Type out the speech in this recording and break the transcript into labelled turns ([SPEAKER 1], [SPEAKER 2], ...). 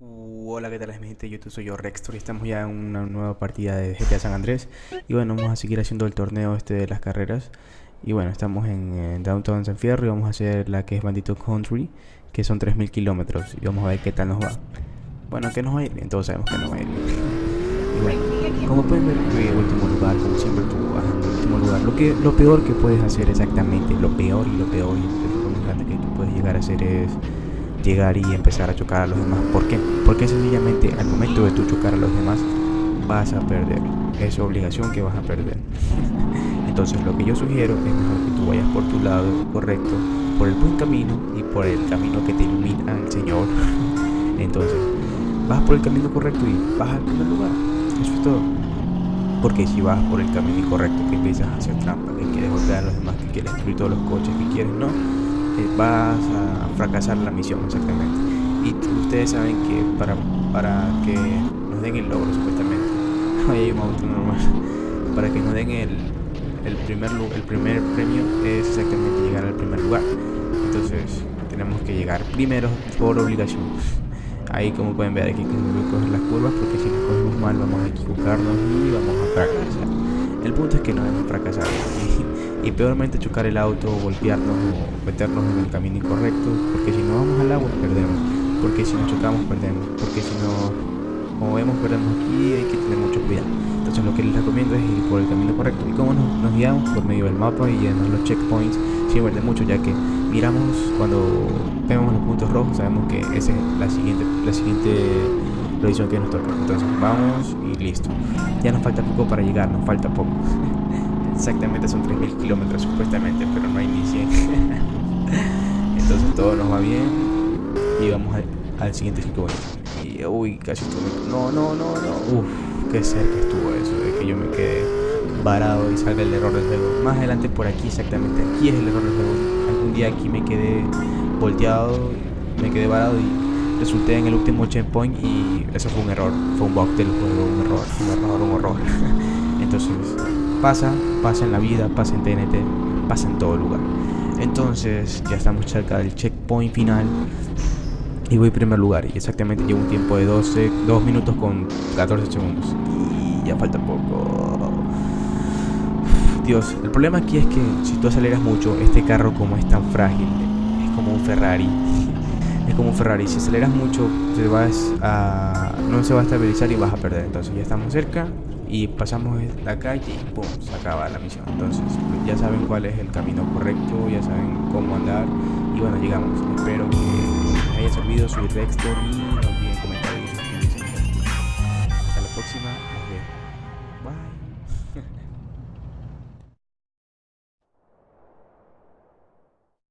[SPEAKER 1] Hola, ¿qué tal mi gente? YouTube soy yo, Rextor, y estamos ya en una nueva partida de GTA San Andrés. Y bueno, vamos a seguir haciendo el torneo este de las carreras. Y bueno, estamos en, Downtown San Fierro y vamos a hacer la que es Bandito Country, que son 3000 kilómetros. Y vamos a ver qué tal nos va. Bueno, que nos va a ir bien, sabemos que nos va a ir bien. Bueno, como pueden ver, último lugar, como siempre tú en último lugar. Lo, que, lo peor que puedes hacer exactamente, lo peor y lo peor grande que tú puedes hacer es llegar y empezar a chocar a los demás. ¿Por qué? Porque sencillamente al momento de tú chocar a los demás vas a perder. Es obligación que vas a perder. Entonces lo que yo sugiero es mejor que tú vayas por tu lado correcto, por el buen camino y por el camino que te ilumina el Señor. Entonces vas por el camino correcto y vas al primer lugar. Eso es todo. Porque si vas por el camino incorrecto, que empiezas a hacer trampa, que quieres golpear a los demás, que quieres destruir todos los coches que quieres, no, vas a fracasar la misión exactamente. Y ustedes saben que para, para que nos den el logro supuestamente, hay un auto normal, para que nos den el, el, primer, el primer premio es exactamente llegar al primer lugar. Entonces tenemos que llegar primero por obligación. Ahí como pueden ver aquí que coger las curvas porque si las cogemos mal vamos a equivocarnos y vamos a fracasar. El punto es que no debemos fracasar y, peormente chocar el auto, golpearnos o meternos en el camino incorrecto porque si no vamos al agua perdemos, porque si nos chocamos perdemos, porque si no, como vemos perdemos. Aquí hay que tener mucho cuidado. Entonces lo que les recomiendo es ir por el camino correcto. Y cómo nos, nos guiamos por medio del mapa y además los checkpoints sirven de mucho ya que miramos cuando vemos los puntos rojos sabemos que esa es la siguiente la siguiente que nos toca. Entonces vamos y listo. Ya nos falta poco para llegar nos falta poco exactamente son 3000 kilómetros supuestamente pero no hay ni 100 entonces todo nos va bien y vamos al, siguiente checkpoint y uy casi estuve no no no no uff qué cerca estuvo eso de que yo me quedé varado y salga el error del juego. Más adelante por aquí, exactamente aquí es el error del juego. Algún día aquí me quedé volteado, me quedé varado y resulté en el último checkpoint y eso fue un error, fue un bug del juego, un error, un error, un horror. Entonces pasa, pasa en la vida, pasa en TNT, pasa en todo lugar. Entonces ya estamos cerca del checkpoint final y voy en primer lugar y exactamente llevo un tiempo de 12, 2 minutos con 14 segundos y ya falta poco Dios, el problema aquí es que si tú aceleras mucho, este carro como es tan frágil, es como un Ferrari. Es como un Ferrari, si aceleras mucho, te vas a, no se va a estabilizar y vas a perder. Entonces ya estamos cerca y pasamos la calle y ¡pum! se acaba la misión. Entonces ya saben cuál es el camino correcto, ya saben cómo andar y bueno, llegamos. Espero que les haya servido, soy Rextor y no olviden comentar y suscribirse. Hasta la próxima. Bye.